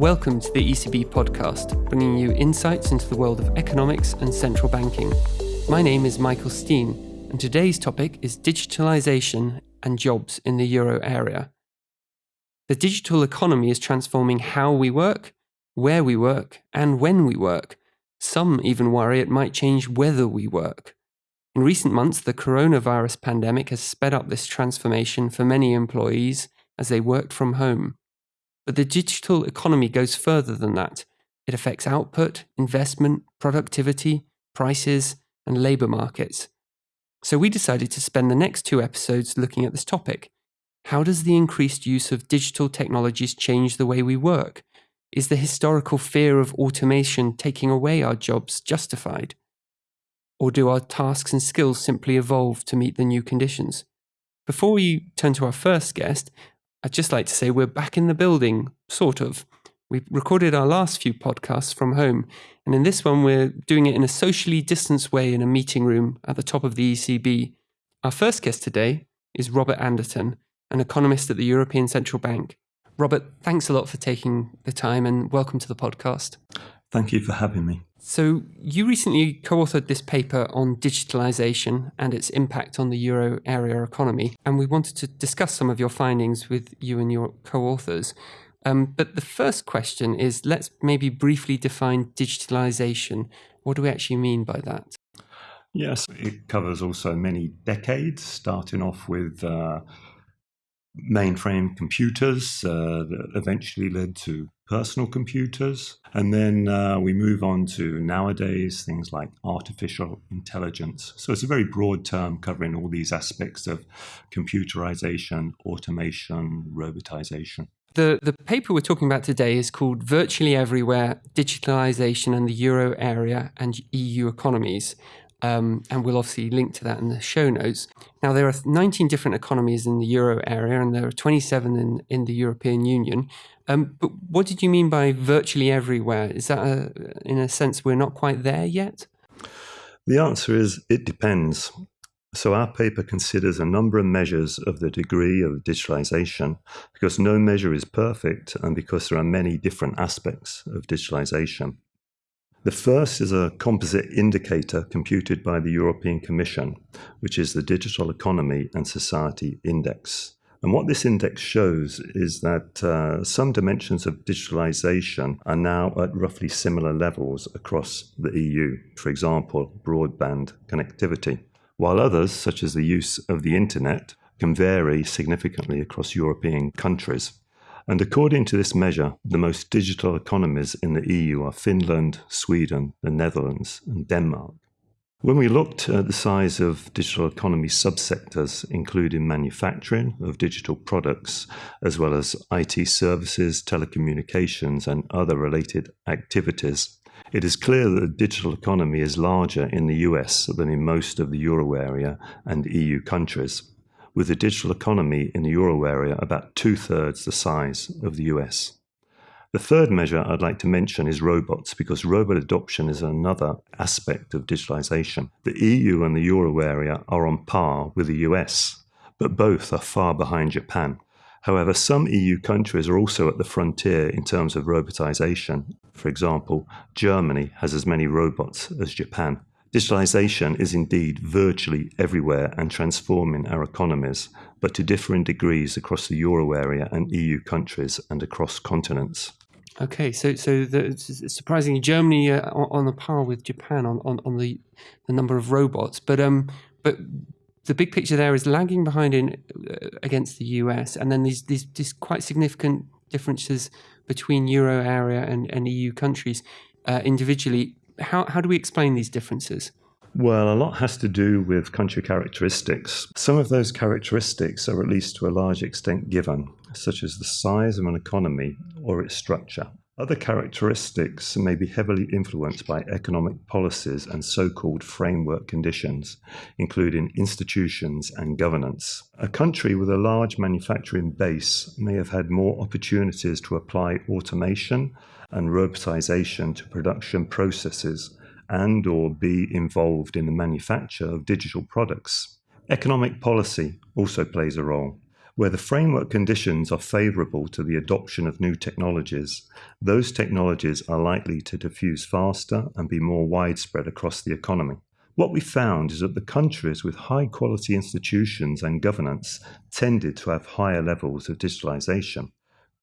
Welcome to the ECB podcast, bringing you insights into the world of economics and central banking. My name is Michael Steen, and today's topic is digitalization and jobs in the euro area. The digital economy is transforming how we work, where we work, and when we work. Some even worry it might change whether we work. In recent months, the coronavirus pandemic has sped up this transformation for many employees as they worked from home. But the digital economy goes further than that. It affects output, investment, productivity, prices, and labour markets. So we decided to spend the next two episodes looking at this topic. How does the increased use of digital technologies change the way we work? Is the historical fear of automation taking away our jobs justified? Or do our tasks and skills simply evolve to meet the new conditions? Before we turn to our first guest, I'd just like to say we're back in the building, sort of. We recorded our last few podcasts from home, and in this one, we're doing it in a socially distanced way in a meeting room at the top of the ECB. Our first guest today is Robert Anderton, an economist at the European Central Bank. Robert, thanks a lot for taking the time and welcome to the podcast. Thank you for having me. So, you recently co authored this paper on digitalization and its impact on the euro area economy, and we wanted to discuss some of your findings with you and your co authors. Um, but the first question is let's maybe briefly define digitalization. What do we actually mean by that? Yes, it covers also many decades, starting off with uh, mainframe computers uh, that eventually led to personal computers. And then uh, we move on to nowadays things like artificial intelligence. So it's a very broad term covering all these aspects of computerization, automation, robotization. The, the paper we're talking about today is called Virtually Everywhere Digitalization and the Euro Area and EU Economies. Um, and we'll obviously link to that in the show notes. Now, there are 19 different economies in the euro area, and there are 27 in, in the European Union. Um, but what did you mean by virtually everywhere? Is that, a, in a sense, we're not quite there yet? The answer is it depends. So, our paper considers a number of measures of the degree of digitalization because no measure is perfect and because there are many different aspects of digitalization. The first is a composite indicator computed by the European Commission, which is the Digital Economy and Society Index. And what this index shows is that uh, some dimensions of digitalization are now at roughly similar levels across the EU, for example, broadband connectivity, while others, such as the use of the internet, can vary significantly across European countries. And according to this measure, the most digital economies in the EU are Finland, Sweden, the Netherlands, and Denmark. When we looked at the size of digital economy subsectors, including manufacturing of digital products, as well as IT services, telecommunications, and other related activities, it is clear that the digital economy is larger in the US than in most of the euro area and EU countries with the digital economy in the euro area about two thirds the size of the US. The third measure I'd like to mention is robots, because robot adoption is another aspect of digitalization. The EU and the euro area are on par with the US, but both are far behind Japan. However, some EU countries are also at the frontier in terms of robotization. For example, Germany has as many robots as Japan. Digitalization is indeed virtually everywhere and transforming our economies, but to differing degrees across the euro area and EU countries and across continents. Okay, so so the, surprisingly, Germany uh, on a par with Japan on, on, on the the number of robots, but um, but the big picture there is lagging behind in uh, against the US, and then these these these quite significant differences between euro area and, and EU countries uh, individually how, how do we explain these differences? Well, a lot has to do with country characteristics. Some of those characteristics are at least to a large extent given, such as the size of an economy or its structure. Other characteristics may be heavily influenced by economic policies and so called framework conditions, including institutions and governance. A country with a large manufacturing base may have had more opportunities to apply automation and robotization to production processes and or be involved in the manufacture of digital products. Economic policy also plays a role. Where the framework conditions are favourable to the adoption of new technologies, those technologies are likely to diffuse faster and be more widespread across the economy. What we found is that the countries with high quality institutions and governance tended to have higher levels of digitalisation.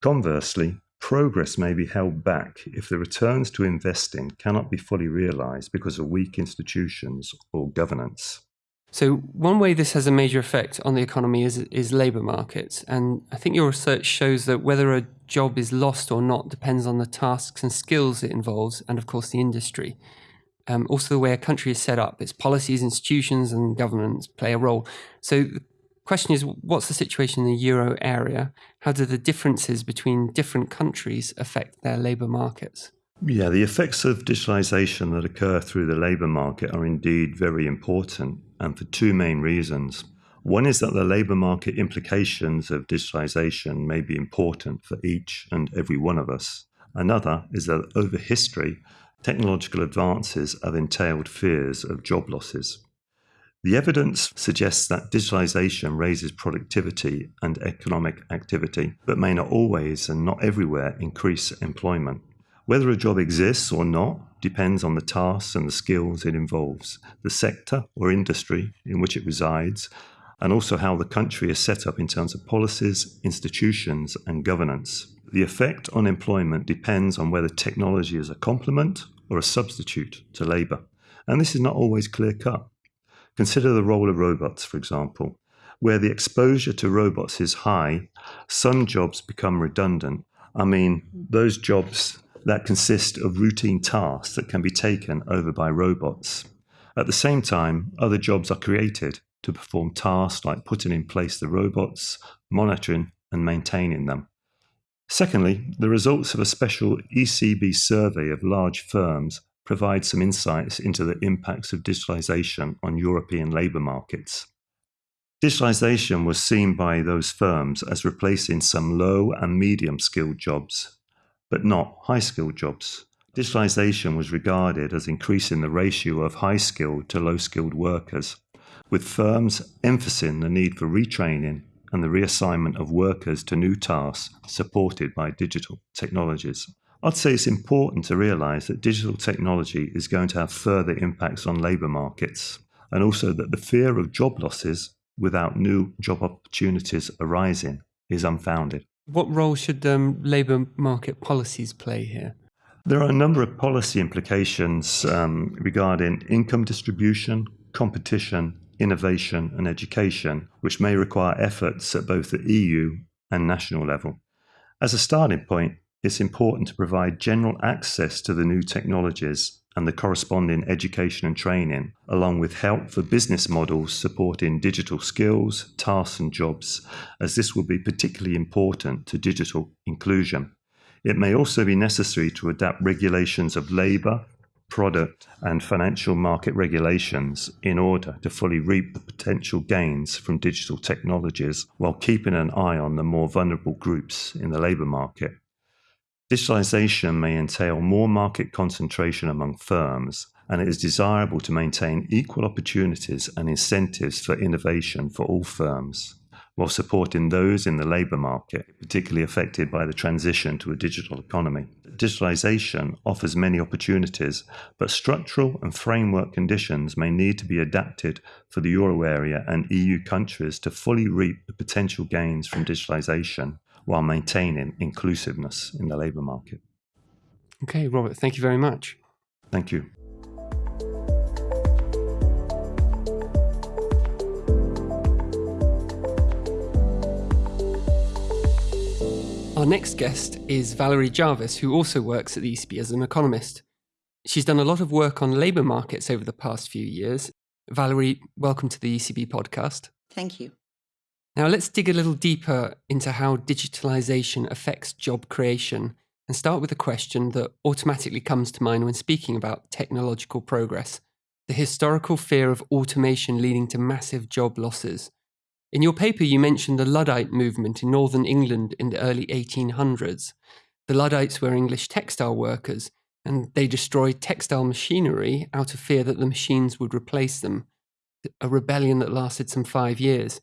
Conversely, progress may be held back if the returns to investing cannot be fully realised because of weak institutions or governance. So, one way this has a major effect on the economy is, is labour markets. And I think your research shows that whether a job is lost or not depends on the tasks and skills it involves, and of course, the industry. Um, also, the way a country is set up, its policies, institutions, and governments play a role. So, the question is what's the situation in the euro area? How do the differences between different countries affect their labour markets? Yeah, the effects of digitalisation that occur through the labour market are indeed very important, and for two main reasons. One is that the labour market implications of digitalisation may be important for each and every one of us. Another is that over history, technological advances have entailed fears of job losses. The evidence suggests that digitalisation raises productivity and economic activity, but may not always and not everywhere increase employment. Whether a job exists or not depends on the tasks and the skills it involves, the sector or industry in which it resides, and also how the country is set up in terms of policies, institutions, and governance. The effect on employment depends on whether technology is a complement or a substitute to labour. And this is not always clear cut. Consider the role of robots, for example. Where the exposure to robots is high, some jobs become redundant. I mean, those jobs that consist of routine tasks that can be taken over by robots. At the same time, other jobs are created to perform tasks like putting in place the robots, monitoring, and maintaining them. Secondly, the results of a special ECB survey of large firms provide some insights into the impacts of digitalisation on European labour markets. Digitalisation was seen by those firms as replacing some low and medium skilled jobs, but not high skilled jobs. Digitalisation was regarded as increasing the ratio of high skilled to low skilled workers, with firms emphasizing the need for retraining and the reassignment of workers to new tasks supported by digital technologies. I'd say it's important to realise that digital technology is going to have further impacts on labour markets, and also that the fear of job losses without new job opportunities arising is unfounded. What role should um, labour market policies play here? There are a number of policy implications um, regarding income distribution, competition, innovation, and education, which may require efforts at both the EU and national level. As a starting point, it's important to provide general access to the new technologies and the corresponding education and training, along with help for business models supporting digital skills, tasks, and jobs, as this will be particularly important to digital inclusion. It may also be necessary to adapt regulations of labour, product, and financial market regulations in order to fully reap the potential gains from digital technologies while keeping an eye on the more vulnerable groups in the labour market. Digitalisation may entail more market concentration among firms, and it is desirable to maintain equal opportunities and incentives for innovation for all firms while supporting those in the labour market, particularly affected by the transition to a digital economy. Digitalisation offers many opportunities, but structural and framework conditions may need to be adapted for the euro area and EU countries to fully reap the potential gains from digitalisation while maintaining inclusiveness in the labour market. Okay, Robert, thank you very much. Thank you. Our next guest is Valerie Jarvis, who also works at the ECB as an economist. She's done a lot of work on labour markets over the past few years. Valerie, welcome to the ECB podcast. Thank you. Now, let's dig a little deeper into how digitalisation affects job creation and start with a question that automatically comes to mind when speaking about technological progress the historical fear of automation leading to massive job losses. In your paper, you mentioned the Luddite movement in northern England in the early 1800s. The Luddites were English textile workers, and they destroyed textile machinery out of fear that the machines would replace them. A rebellion that lasted some five years.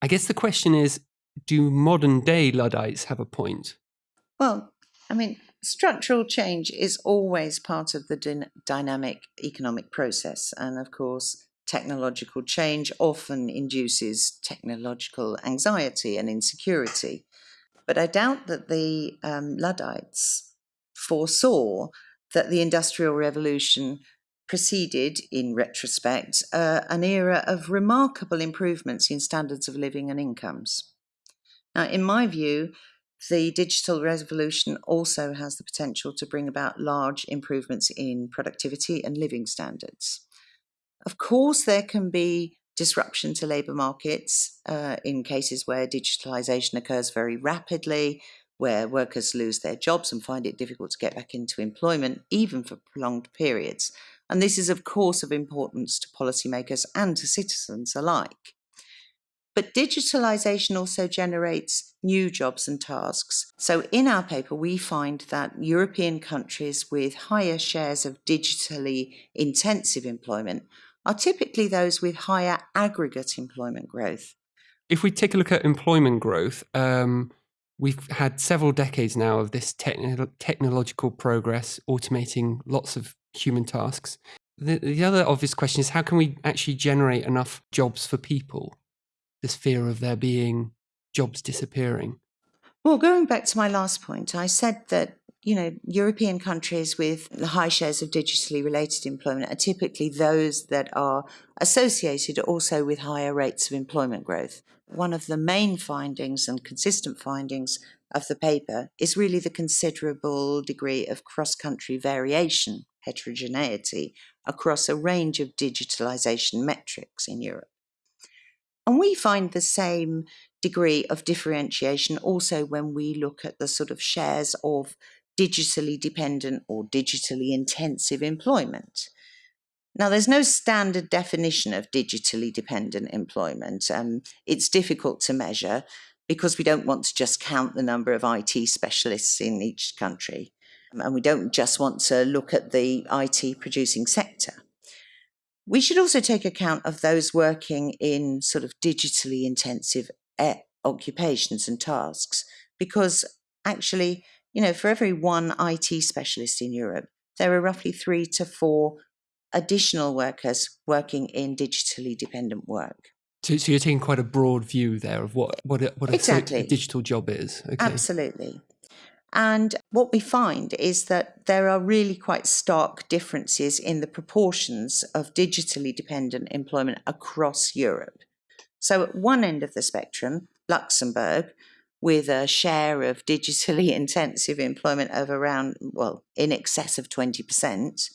I guess the question is do modern day Luddites have a point? Well, I mean, structural change is always part of the dynamic economic process. And of course, technological change often induces technological anxiety and insecurity. But I doubt that the um, Luddites foresaw that the Industrial Revolution preceded, in retrospect, uh, an era of remarkable improvements in standards of living and incomes. Now, in my view, the digital revolution also has the potential to bring about large improvements in productivity and living standards. Of course, there can be disruption to labour markets uh, in cases where digitalisation occurs very rapidly, where workers lose their jobs and find it difficult to get back into employment, even for prolonged periods. And this is, of course, of importance to policymakers and to citizens alike. But digitalisation also generates new jobs and tasks. So in our paper, we find that European countries with higher shares of digitally intensive employment are typically those with higher aggregate employment growth. If we take a look at employment growth, um, we've had several decades now of this techn- technological progress, automating lots of human tasks. The, the other obvious question is how can we actually generate enough jobs for people? this fear of there being jobs disappearing? Well, going back to my last point, I said that you know European countries with high shares of digitally related employment are typically those that are associated also with higher rates of employment growth. One of the main findings and consistent findings of the paper is really the considerable degree of cross-country variation, heterogeneity, across a range of digitalization metrics in Europe. And we find the same degree of differentiation also when we look at the sort of shares of digitally dependent or digitally intensive employment. Now, there's no standard definition of digitally dependent employment. Um, it's difficult to measure because we don't want to just count the number of IT specialists in each country. And we don't just want to look at the IT producing sector. We should also take account of those working in sort of digitally intensive eh, occupations and tasks, because actually, you know, for every one IT specialist in Europe, there are roughly three to four additional workers working in digitally dependent work. So, so you're taking quite a broad view there of what what a, what a, exactly. digital job is. Okay. Absolutely. And what we find is that there are really quite stark differences in the proportions of digitally dependent employment across Europe. So, at one end of the spectrum, Luxembourg, with a share of digitally intensive employment of around, well, in excess of 20%,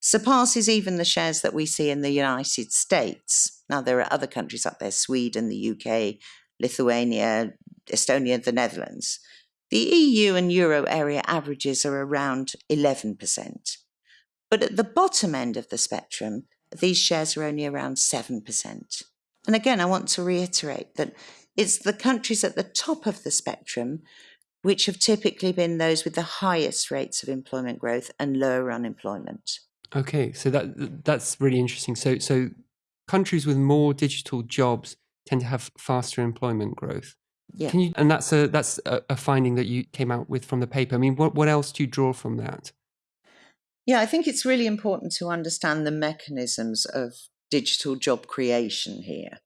surpasses even the shares that we see in the United States. Now, there are other countries up there Sweden, the UK, Lithuania, Estonia, the Netherlands. The EU and euro area averages are around 11%. But at the bottom end of the spectrum, these shares are only around 7%. And again, I want to reiterate that it's the countries at the top of the spectrum which have typically been those with the highest rates of employment growth and lower unemployment. Okay, so that that's really interesting. So so countries with more digital jobs tend to have faster employment growth. Yeah. Can you, and that's a that's a, a, finding that you came out with from the paper. I mean, what what else do you draw from that? Yeah, I think it's really important to understand the mechanisms of digital job creation here.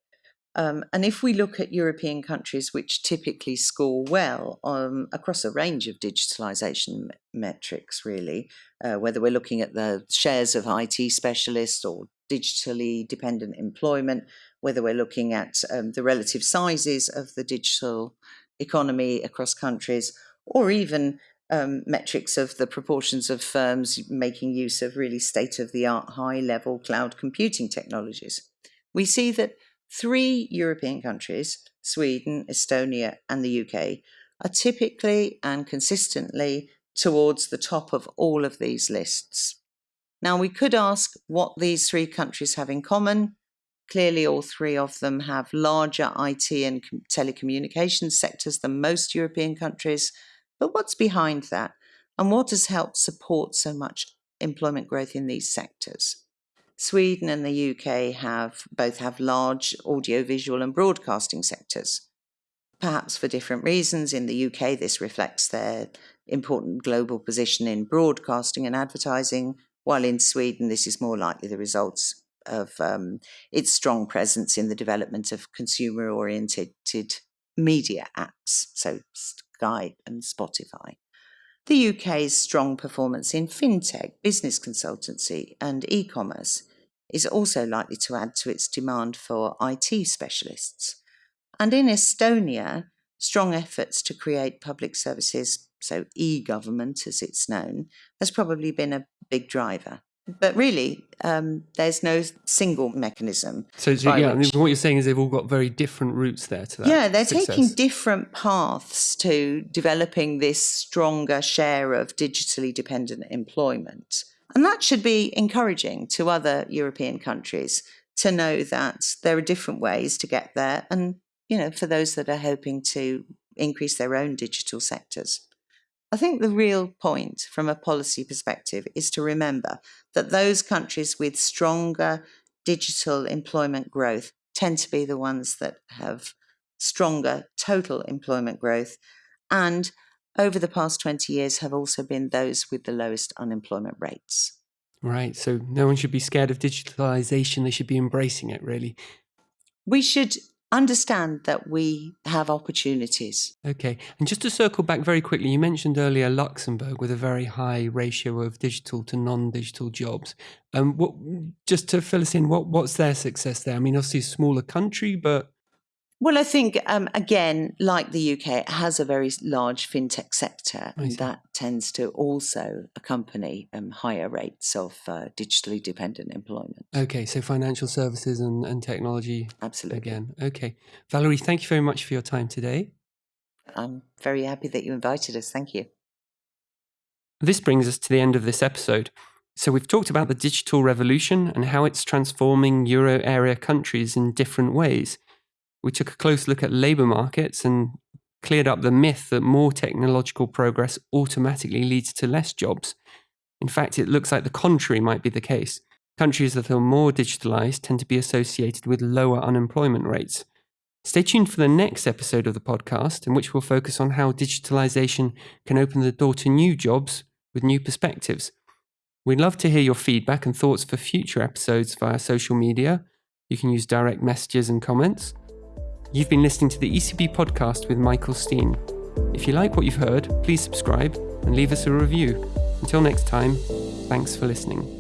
Um, and if we look at European countries which typically score well um, across a range of digitalisation metrics, really, uh, whether we're looking at the shares of IT specialists or digitally dependent employment, whether we're looking at um, the relative sizes of the digital economy across countries, or even um, metrics of the proportions of firms making use of really state of the art high level cloud computing technologies. We see that three European countries, Sweden, Estonia, and the UK, are typically and consistently towards the top of all of these lists. Now, we could ask what these three countries have in common. Clearly, all three of them have larger IT and telecommunications sectors than most European countries. But what's behind that? And what has helped support so much employment growth in these sectors? Sweden and the UK have both have large audiovisual and broadcasting sectors. perhaps for different reasons. In the UK, this reflects their important global position in broadcasting and advertising, while in Sweden, this is more likely the results of um, its strong presence in the development of consumer oriented media apps, so Skype and Spotify. The UK's strong performance in fintech, business consultancy, and e commerce is also likely to add to its demand for IT specialists. And in Estonia, strong efforts to create public services, so e government as it's known, has probably been a big driver. But really, um, there's no single mechanism. So, so yeah, I mean, what you're saying is they've all got very different routes there to that. Yeah, their success. taking different paths to developing this stronger share of digitally dependent employment. And that should be encouraging to other European countries to know that there are different ways to get there. And, you know, for those that are hoping to increase their own digital sectors. I think the real point from a policy perspective is to remember that those countries with stronger digital employment growth tend to be the ones that have stronger total employment growth and over the past 20 years have also been those with the lowest unemployment rates. Right. So no one should be scared of digitalization. They should be embracing it, really. We should understand that we have opportunities. Okay. And just to circle back very quickly, you mentioned earlier Luxembourg with a very high ratio of digital to non-digital jobs. Um, what, just to fill us in, what, what's their success there? I mean, obviously a smaller country, but well, I think, um, again, like the UK, it has a very large fintech sector, and that tends to also accompany um, higher rates of uh, digitally dependent employment. Okay, so financial services and, and technology. Absolutely. Again. Okay. Valerie, thank you very much for your time today. I'm very happy that you invited us. Thank you. This brings us to the end of this episode. So, we've talked about the digital revolution and how it's transforming euro area countries in different ways we took a close look at labour markets and cleared up the myth that more technological progress automatically leads to less jobs. In fact, it looks like the contrary might be the case. Countries that are more digitalised tend to be associated with lower unemployment rates. Stay tuned for the next episode of the podcast, in which we'll focus on how digitalisation can open the door to new jobs with new perspectives. We'd love to hear your feedback and thoughts for future episodes via social media. You can use direct messages and comments. You've been listening to the ECB podcast with Michael Steen. If you like what you've heard, please subscribe and leave us a review. Until next time, thanks for listening.